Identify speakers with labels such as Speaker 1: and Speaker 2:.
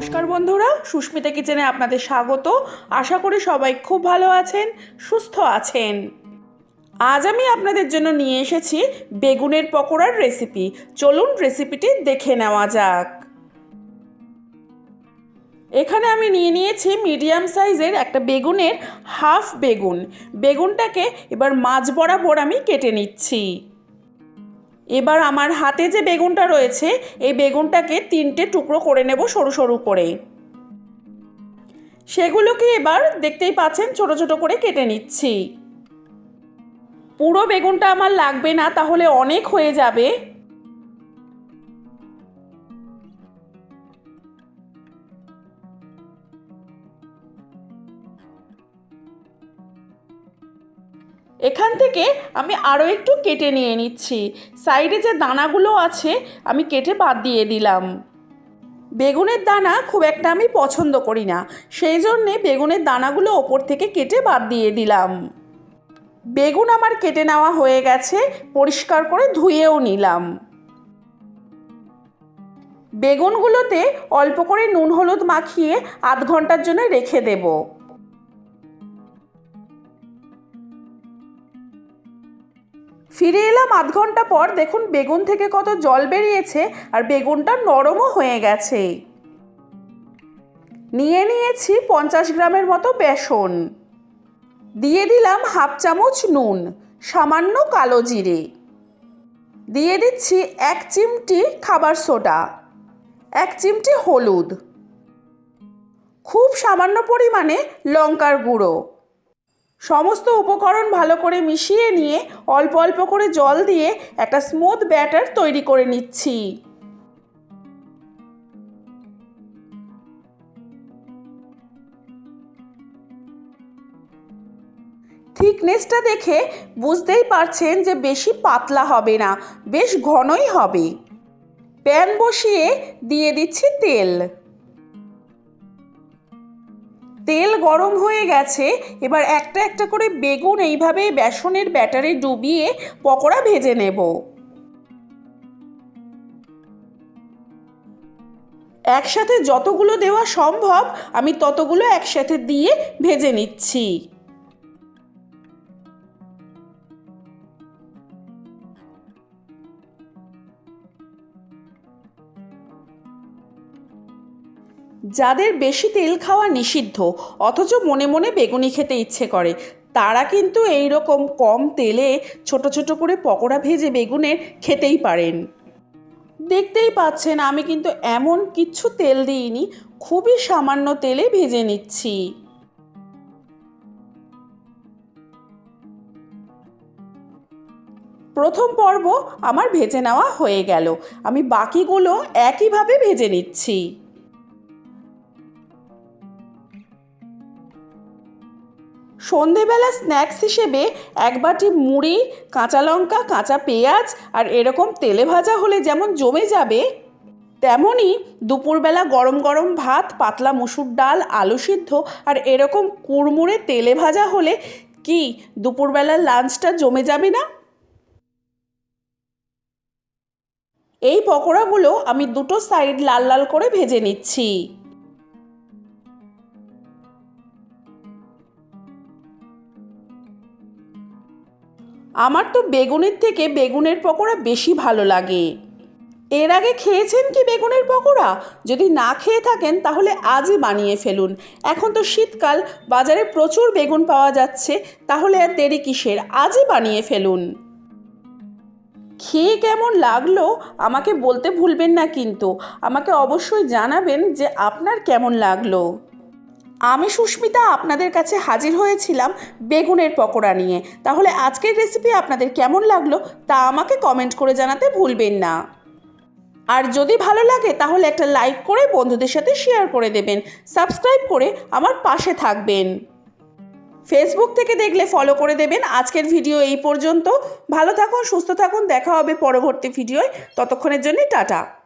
Speaker 1: নমস্কার বন্ধুরা, সুস্মিতা কিচেনে আপনাদের স্বাগত। আশা করি সবাই খুব ভালো আছেন, সুস্থ আছেন। আজ আমি আপনাদের জন্য নিয়ে এসেছি বেগুনের পকোড়ার রেসিপি চলুন রেসিপিটি দেখে নেওয়া যাক। এখানে আমি নিয়ে নিয়েছি মিডিয়াম সাইজের একটা বেগুনের হাফ বেগুন। বেগুনটাকে এবার মাছ বরাবর আমি কেটে নিচ্ছি। এবার আমার হাতে যে বেগুনটা রয়েছে, এই বেগুনটাকে তিনটে টুকরো করে নেব সরু সরু করে সেগুলোকে এবার দেখতেই পাচ্ছেন ছোট ছোট করে কেটে নিচ্ছি। পুরো বেগুনটা আমার লাগবে না, তাহলে অনেক হয়ে যাবে। এখান থেকে আমি আরও একটু কেটে নিয়ে নিচ্ছি। সাইডে যে দানাগুলো আছে, আমি কেটে বাদ দিয়ে দিলাম। বেগুনের দানা খুব একটা আমি পছন্দ করি না। সেই জন্যে বেগুনের দানাগুলো ওপর থেকে কেটে বাদ দিয়ে দিলাম। বেগুন আমার কেটে নেওয়া হয়ে গেছে, পরিষ্কার করে ধুয়েও নিলাম। বেগুনগুলোতে অল্প করে নুন হলুদ মাখিয়ে আধ ঘণ্টার জন্য রেখে দেবো। ফিরে এলাম আধ ঘণ্টা পর। দেখুন, বেগুন থেকে কত জল বেরিয়েছে আর বেগুনটা নরমও হয়ে গেছে। নিয়ে নিয়েছি পঞ্চাশ গ্রামের মতো বেসন। দিয়ে দিলাম হাফ চামচ নুন, সামান্য কালো জিরে। দিয়ে দিচ্ছি এক চিমটি খাবার সোডা, এক চিমটি হলুদ, খুব সামান্য পরিমাণে লঙ্কার গুঁড়ো। সমস্ত উপকরণ ভালো করে মিশিয়ে নিয়ে অল্প অল্প করে জল দিয়ে একটা স্মুথ ব্যাটার তৈরি করে নিচ্ছি। থিকনেসটা দেখে বুঝতেই পারছেন যে বেশি পাতলা হবে না, বেশ ঘনই হবে। প্যান বসিয়ে দিয়ে দিচ্ছি তেল। তেল গরম হয়ে গেছে, এবার একটা একটা করে বেগুন এইভাবে বেসনের ব্যাটারে ডুবিয়ে পকোড়া ভেজে নেব। একসাথে যতগুলো দেওয়া সম্ভব, আমি ততগুলো একসাথে দিয়ে ভেজে নিচ্ছি। যাদের বেশি তেল খাওয়া নিষিদ্ধ, অথচ মনে মনে বেগুনি খেতে ইচ্ছে করে, তারা কিন্তু এই রকম কম তেলে ছোট ছোট করে পকোড়া ভেজে বেগুনের খেতেই পারেন। দেখতেই পাচ্ছেন, আমি কিন্তু এমন কিচ্ছু তেল দিইনি, খুবই সামান্য তেলে ভেজে নিচ্ছি। প্রথম পর্ব আমার ভেজে নেওয়া হয়ে গেল, আমি বাকিগুলো একইভাবে ভেজে নিচ্ছি। সন্ধেবেলা স্ন্যাক্স হিসেবে এক বাটি মুড়ি, কাঁচা লঙ্কা, কাঁচা পেঁয়াজ আর এরকম তেলে ভাজা হলে যেমন জমে যাবে তেমনই দুপুরবেলা গরম গরম ভাত, পাতলা মুসুর ডাল, আলু সিদ্ধ আর এরকম কুড়মুড়ে তেলে ভাজা হলে কি দুপুরবেলার লাঞ্চটা জমে যাবে না? এই পকোড়াগুলো আমি দুটো সাইড লাল লাল করে ভেজে নিচ্ছি। আমার তো বেগুনের থেকে বেগুনের পকোড়া বেশি ভালো লাগে। এর আগে খেয়েছেন কি বেগুনের পকোড়া? যদি না খেয়ে থাকেন, তাহলে আজই বানিয়ে ফেলুন। এখন তো শীতকাল, বাজারে প্রচুর বেগুন পাওয়া যাচ্ছে, তাহলে আর দেরি কিসের? আজই বানিয়ে ফেলুন। খেয়ে কেমন লাগল? আমাকে বলতে ভুলবেন না কিন্তু। আমাকে অবশ্যই জানাবেন যে আপনার কেমন লাগল। আমি সুস্মিতা আপনাদের কাছে হাজির হয়েছিলাম বেগুনের পকোড়া নিয়ে। তাহলে আজকের রেসিপি আপনাদের কেমন লাগল তা আমাকে কমেন্ট করে জানাতে ভুলবেন না। আর যদি ভালো লাগে তাহলে একটা লাইক করে বন্ধুদের সাথে শেয়ার করে দেবেন। সাবস্ক্রাইব করে আমার পাশে থাকবেন। ফেসবুক থেকে দেখলে ফলো করে দেবেন। আজকের ভিডিও এই পর্যন্ত। ভালো থাকুন, সুস্থ থাকুন। দেখা হবে পরবর্তী ভিডিওয় ততক্ষণের জন্য টাটা।